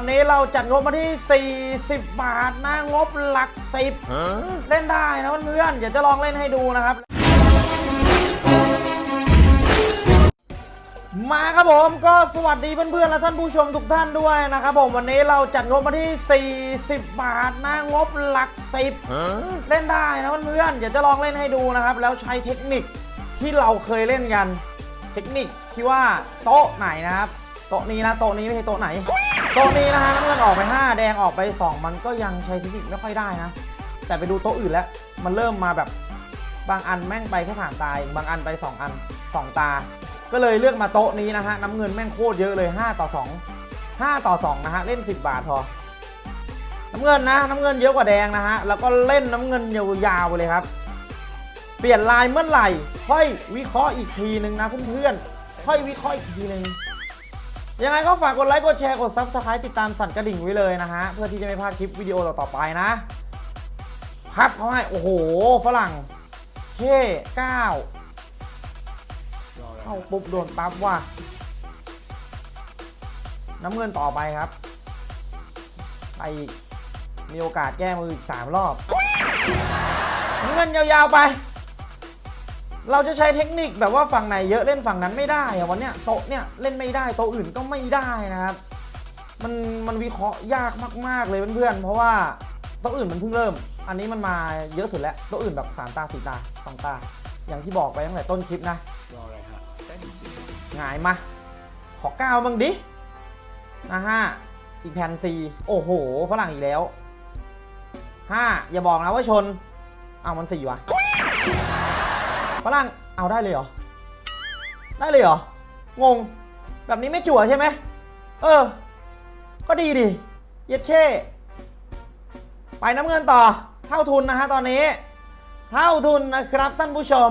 วันนี้เราจัดงบมาที่ 40 บาทนะงบหลักสิบเล่นได้นะเพื่อนๆเดี๋ยวจะลองเล่นให้ดูนะครับ มาครับผมก็สวัสดีเพื่อนๆและท่านผู้ชมทุกท่านด้วยนะครับผมวันนี้เราจัดงบมาที่ 40 บาทนะงบหลักสิบเล่นได้นะเพื่อนๆเดี๋ยวจะลองเล่นให้ดูนะครับ แล้วใช้เทคนิคที่เราเคยเล่นกัน เทคนิคที่ว่าโต๊ะไหนนะครับ โต๊ะนี้นะโต๊ะนี้ไม่ใช่โต๊ะไหน โต๊ะนี้นะฮะน้ำเงินออกไป 5 แดงออกไป 2 มันก็ยังใช้เทคนิคไม่ค่อยได้นะ แต่ไปดูโต๊ะอื่นแล้ว มันเริ่มมาแบบบางอันแม่งไปแค่สามตาบางอันไป 2 อัน 2 ตา ก็เลยเลือกมาโต๊ะนี้นะฮะน้ำเงินแม่งโคตรเยอะเลย 5 ต่อ 2 5 ต่อ 2 นะฮะ เล่น 10 บาทพอน้ำเงินนะ น้ำเงินเยอะกว่าแดงนะฮะ แล้วก็เล่นน้ำเงินยาวๆไปเลยครับ เปลี่ยนลายเมื่อไหร่ ค่อยวิเคราะห์อีกทีหนึ่งนะเพื่อนๆ ค่อยวิเคราะห์อีกทีหนึ่ง ยังไงก็ฝากกดไลค์ กดแชร์ กด subscribe ติดตามสั่นกระดิ่งไว้เลยนะฮะ เพื่อที่จะไม่พลาดคลิปวิดีโอต่อๆไปนะ พับเขาให้ โอ้โห ฝรั่งเท่ก้าเข้าปุ๊บโดนปั๊บว่ะ น้ำเงินต่อไปครับ ไปอีกมีโอกาสแก้มืออีก3รอบน้ำเงินยาวๆไป เราจะใช้เทคนิคแบบว่าฝั่งไหนเยอะเล่นฝั่งนั้นไม่ได้อะวันเนี้ยโต๊ะเนี่ยเล่นไม่ได้โต๊ะอื่นก็ไม่ได้นะครับ มันมันวิเคราะห์ยากมาก ๆเลยเพื่อนๆเพราะว่าโต๊ะอื่นมันเพิ่งเริ่ม อันนี้มันมาเยอะสุดแล้วโต๊ะอื่นแบบสามตาสี่ตาสองตา อย่างที่บอกไปตั้งแต่ต้นคลิปนะรออะไรฮะหงายมา ขอก้าวบ้างดินะฮะอีกแผ่นสี่โอ้โหฝรั่งอีกแล้วห้าอย่าบอกนะว่าชนเอามันสี่วะ ฝรั่งเอาได้เลยเหรอ ได้เลยเหรอ งง แบบนี้ไม่จั่วใช่ไหม เออ ก็ดีดิ เย็ดเช่ไปน้ำเงินต่อ เท่าทุนนะฮะตอนนี้ เท่าทุนนะครับท่านผู้ชม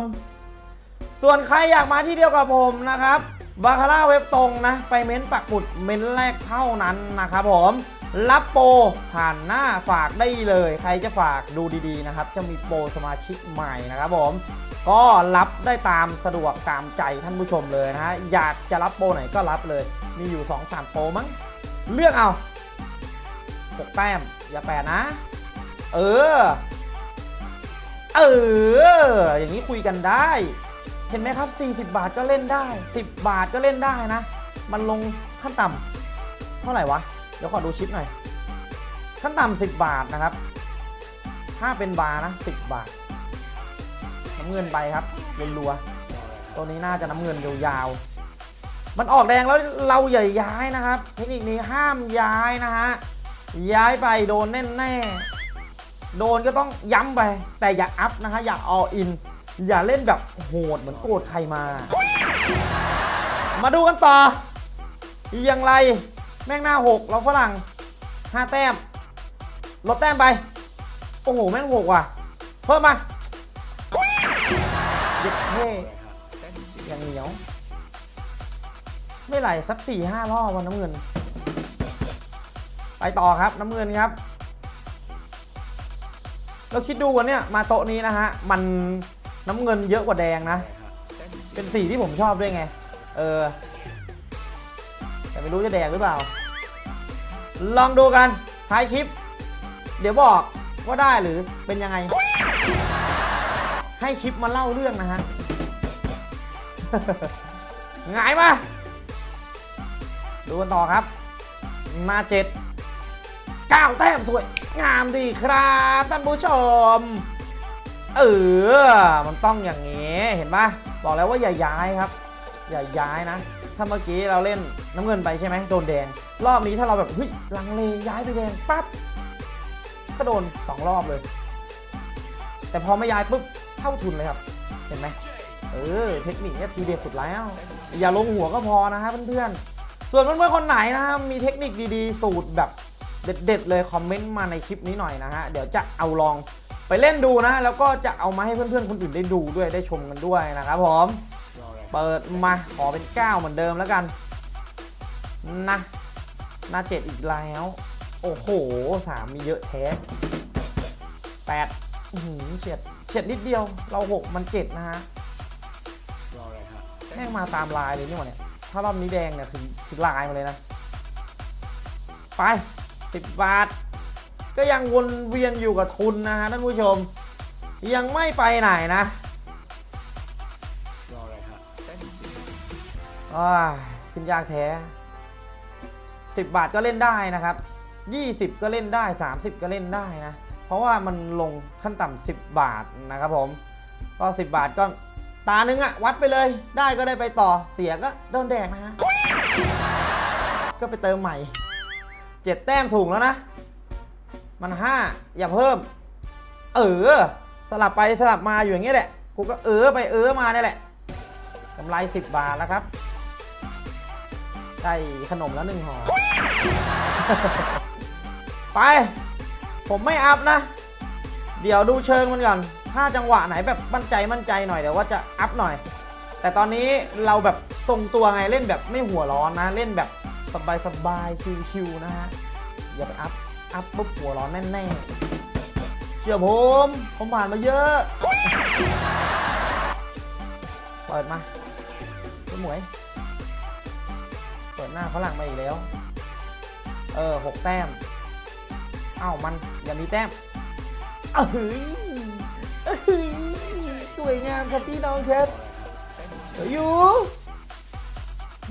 ส่วนใครอยากมาที่เดียวกับผมนะครับ บาคาร่าเว็บตรงนะ ไปเม้นปักหมุดเม้นแรกเท่านั้นนะครับผม รับโปรผ่านหน้าฝากได้เลย ใครจะฝากดูดีๆนะครับ จะมีโปรสมาชิกใหม่นะครับผม ก็รับได้ตามสะดวกตามใจท่านผู้ชมเลยนะฮะอยากจะรับโปรไหนก็รับเลย มีอยู่ 2-3 โปรมั้งเลือกเอา6แต้มอย่าแปดนะ เออ เออ อย่างนี้คุยกันได้ เห็นไหมครับ 40 บาทก็เล่นได้ 10 บาทก็เล่นได้นะ มันลงขั้นต่ำเท่าไหร่วะ เดี๋ยวขอดูชิปหน่อยขั้นต่ำ10บบาทนะครับ ถ้าเป็นบาร์นะ10บบาท น้ำเงินไปครับรัวๆตัวนี้น่าจะน้ำเงินยาวๆมันออกแดงแล้วเราอย่าย้ายนะครับเทคนิคนี้ห้ามย้ายนะฮะย้ายไปโดนแน่แน่ๆโดนก็ต้องย้ำไป แต่อย่าอัพนะฮะอย่าออิน อย่าเล่นแบบโหดเหมือนโกรธใครมา มาดูกันต่ออย่างไร แม่งหน้าหกเราฝรั่งห้าแต้ม ลดแต้มไป โอ้โห แม่งหกว่ะ เพิ่มมาเย็ดเท่อย่างเหนียว ไม่ไหลสักสี่ห้ารอบวันน้ำเงิน ไปต่อครับน้ำเงินครับ เราคิดดูวันเนี้ยมาโต๊ะนี้นะฮะ มันน้ำเงินเยอะกว่าแดงนะ เป็นสีที่ผมชอบด้วยไง เออ แต่ไม่รู้จะแดงหรือเปล่า ลองดูกันท้ายคลิป เดี๋ยวบอกว่าได้หรือเป็นยังไง ให้คลิปมาเล่าเรื่องนะฮะหงายมา ดูกันต่อครับ มาเจ็ดเก้าแต้มสวย งามดีครับท่านผู้ชม เออ มันต้องอย่างนี้ เห็นปะบอกแล้วว่าอย่าย้ายครับ อย่าย้ายนะ ถ้าเมื่อกี้เราเล่นน้ำเงินไปใช่ไหมโดนแดง รอบนี้ถ้าเราแบบเฮ้ยลังเลย้ายไปแดงปั๊บก็โดนสองรอบเลย แต่พอไม่ย้ายปุ๊บเท่าทุนเลยครับ เห็นไหมเออเทคนิคนี้ทีเด็ดสุดแล้ว อย่าลงหัวก็พอนะฮะเพื่อนๆ ส่วนเพื่อนๆคนไหนนะครับมีเทคนิคดีๆ สูตรแบบเด็ดๆเลยคอมเมนต์มาในคลิปนี้หน่อยนะฮะเดี๋ยวจะเอาลองไปเล่นดูนะ แล้วก็จะเอามาให้เพื่อนๆคนอื่นได้ดูด้วยได้ชมกันด้วยนะครับผมรออะไร เปิดมาขอเป็น 9 เหมือนเดิมแล้วกันนะหน้าเจ็ดอีกแล้ว โอ้โหสามมีเยอะแท้แปดอื้อหือเฉียดเฉียดนิดเดียวเราหกมันเจ็ดนะฮะรออะไรฮะได้แม่งมาตามลายเลยนี่หว่าเนี่ย ถ้ารอบนี้แดงเนี่ยคือคือลายมาเลยนะ ไป10บาท ก็ยังวนเวียนอยู่กับทุนนะฮะท่านผู้ชม ยังไม่ไปไหนนะ อ้าขึ้นยากแท้ 10 บาทก็เล่นได้นะครับ 20 ก็เล่นได้ 30 ก็เล่นได้นะ เพราะว่ามันลงขั้นต่ำ10 บาทนะครับผม ก็ 10 บาทก็ตาหนึงอะวัดไปเลย ได้ก็ได้ไปต่อ เสียก็โดนแดกนะฮะ ก็ไปเติมใหม่ 7 แต้มสูงแล้วนะ มัน 5 อย่าเพิ่ม เออ สลับไปสลับมาอยู่อย่างเงี้ยแหละ กูก็เออไปเออมาเนี่ยแหละกำไร 10 บาทแล้วครับ ได้ขนมแล้วหนึ่งห่อ ไป ผมไม่อัพนะ เดี๋ยวดูเชิงมันก่อน ถ้าจังหวะไหนแบบมั่นใจมั่นใจหน่อยเดี๋ยวว่าจะอัพหน่อย แต่ตอนนี้เราแบบทรงตัวไงเล่นแบบไม่หัวร้อนนะ เล่นแบบสบายสบายๆชิวๆนะฮะ อย่าไปอัพ อัพปุ๊บหัวร้อนแน่ๆ เชื่อผม ผมผ่านมาเยอะ เปิดมาพี่หมวย หน้าฝรั่งมาอีกแล้ว เออหกแต้มเอ้ามันอย่ามีแต้มเอ้ยเอ้ยสวยงามครับพี่น้องครับออะไรฮะได้หนึ่งสิบเดี๋ยวอยู่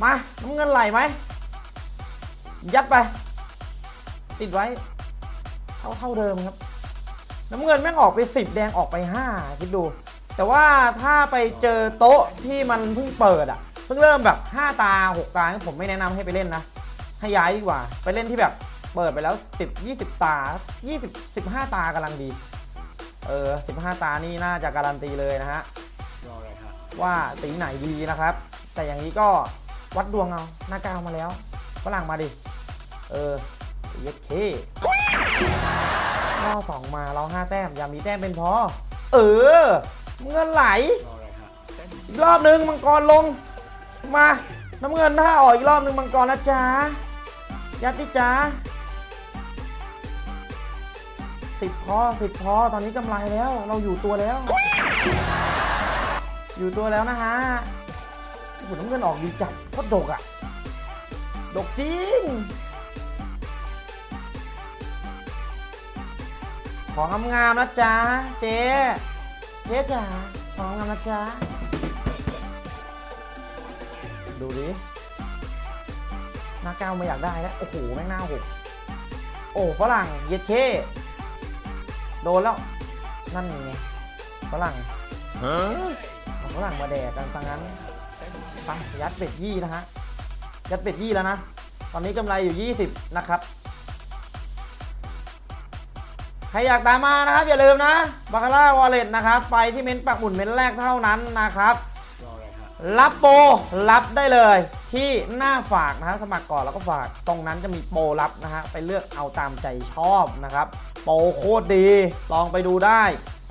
มาน้ำเงินไหลไหมยัดไป ติดไว้ เท่าเท่าเดิมครับ น้ำเงินแม่งออกไป 10 แดงออกไป 5 คิดดู แต่ว่าถ้าไปเจอโต๊ะที่มันเพิ่งเปิดอะ เพิ่งเริ่มแบบ 5 ตา 6 ตาผมไม่แนะนำให้ไปเล่นนะ ให้ย้ายดีกว่า ไปเล่นที่แบบเปิดไปแล้ว 10 20 ตา 20 15 ตากำลังดี เออ 15 ตานี่น่าจะการันตีเลยนะฮะรออะไรฮะว่าสีไหนดีนะครับ แต่อย่างนี้ก็วัดดวงเอาหน้ากาวมาแล้วฝรั่งมาดิ เออเย็ดเคข้อสองมาเราห้าแต้มอย่ามีแต้มเป็นพอ เออ เงินไหล รออะไรฮะได้หนึ่งสิอีบกรอบนึงมังกรลง มาน้ำเงินถ้าออกอีกรอบนึงมังกรนะจ๊ะยัดดิจ๊ะสิบพอสิบพอตอนนี้กำไรแล้ว เราอยู่ตัวแล้ว อยู่ตัวแล้วนะฮะโอ้โหน้ำเงินออกดีจัดโคตรดกอะดกจริง ของงามๆนะจ๊ะเจ๊เจ๊จ๋าของงามนะจ๊ะ ดูดิ หน้าก้าวไม่อยากได้แล้ว โอ้โห แม่งหน้าหกโอ้ ฝรั่ง เย็ดเคโดนแล้ว นั่นไง ฝรั่งฝรั่งมาแดกกันสังนั้นได้หนึ่งสิบไปยัดเป็ดยี่นะฮะ ยัดเป็ดยี่แล้วนะ ตอนนี้กำไรอยู่ 20 นะครับ ใครอยากตามมานะครับ อย่าลืมนะบาคาร่าวอลเล็ตนะครับ ไปที่เม้นปักหมุนเม้นแรกเท่านั้นนะครับ รับโปรรับได้เลยที่หน้าฝากนะฮะสมัครก่อนแล้วก็ฝากตรงนั้นจะมีโปรรับนะฮะไปเลือกเอาตามใจชอบนะครับ โปรโคตรดี ลองไปดูได้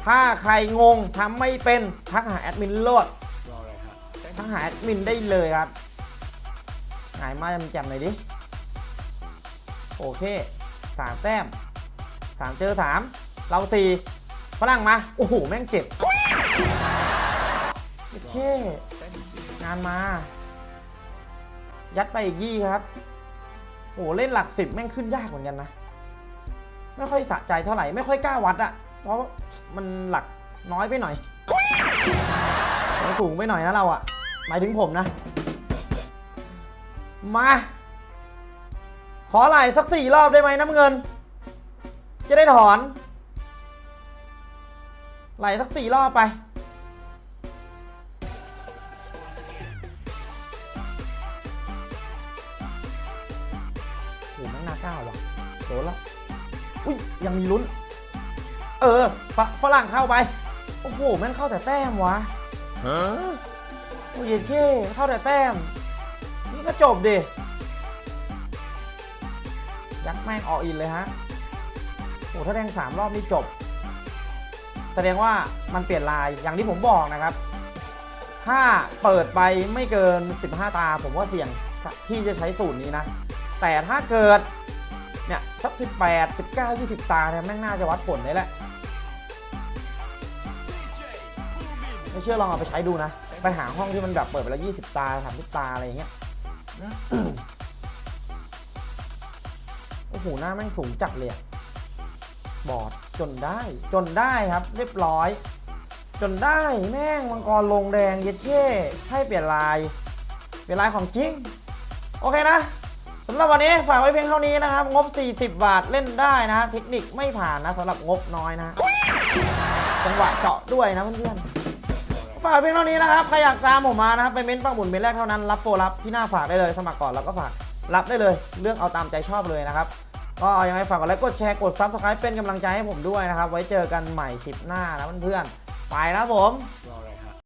ถ้าใครงงทำไม่เป็นทักหาแอดมินโลดรออะไรฮะได้หทักหาแอดมินได้เลยครับหายมาแจ่มๆหน่อยดิ โอเคสามแต้มสามเจอสามเราสี่ฝรั่งมา โอ้โห แม่งเจ็บ เคงานมา ยัดไปอีกยี่ครับโอ้เล่นหลักสิบแม่งขึ้นยากเหมือนกันนะ ไม่ค่อยสะใจเท่าไหร่ ไม่ค่อยกล้าวัดอะเพราะมันหลักน้อยไปหน่อยมันสูงไปหน่อยนะเราอะหมายถึงผมนะ มา ขอไหลสักสี่รอบได้ไหมน้ำเงิน จะได้ถอน ไหลสักสี่รอบไป นแล้วอุ้ยยังมีลุ้น เออฝฝรั่งเข้าไป โอ้โหแม่งเข้าแต่แต้มวะโอ้ยเย็นเค้เข้าแต่แต้ม นี่ก็จบดิยักษ์แม่งออกอินเลยฮะโอ้ถ้าแดงสามรอบนี่จบ แสดงว่ามันเปลี่ยนลายอย่างที่ผมบอกนะครับ ถ้าเปิดไปไม่เกิน 15 ตาผมว่าเสี่ยงที่จะใช้สูตรนี้นะ แต่ถ้าเกิด เนี่ยสัก 18 19 20 ตาเนี่ยแม่งน่าจะวัดผลเลยแหละไม่เชื่อลองเอาไปใช้ดูนะ ไปหาห้องที่มันแบบเปิดไปแล้ว 20 ตา30ตา อะไรเงี้ยโอหูหหน้าแม่งสูงจัดเลยอะบอดจนได้จนได้ครับ เรียบร้อย จนได้แม่งมังกรลงแดงเย็ดเย่ให้เปลี่ยนลาย เปลี่ยนลายของจริง โอเคนะ สำหรับวันนี้ฝากไว้เพียงเท่านี้นะครับ งบ 40 บาทเล่นได้นะฮะเทคนิคไม่ผ่านนะสำหรับงบน้อยนะ จังหวะเจาะด้วยนะเพื่อนๆฝากเพียงเท่านี้นะครับใครอยากตามผมมานะครับไปเม้นต์ปักหมุดเม้นแรกเท่านั้นรับโปรรับที่หน้าฝากได้เลย สมัครก่อนแล้วก็ฝากรับได้เลยเลือกเอาตามใจชอบเลยนะครับก็ยังไงฝากกดไลค์กดแชร์กด subscribe เป็นกำลังใจให้ผมด้วยนะครับ ไว้เจอกันใหม่คลิปหน้านะเพื่อนๆไปแล้วผม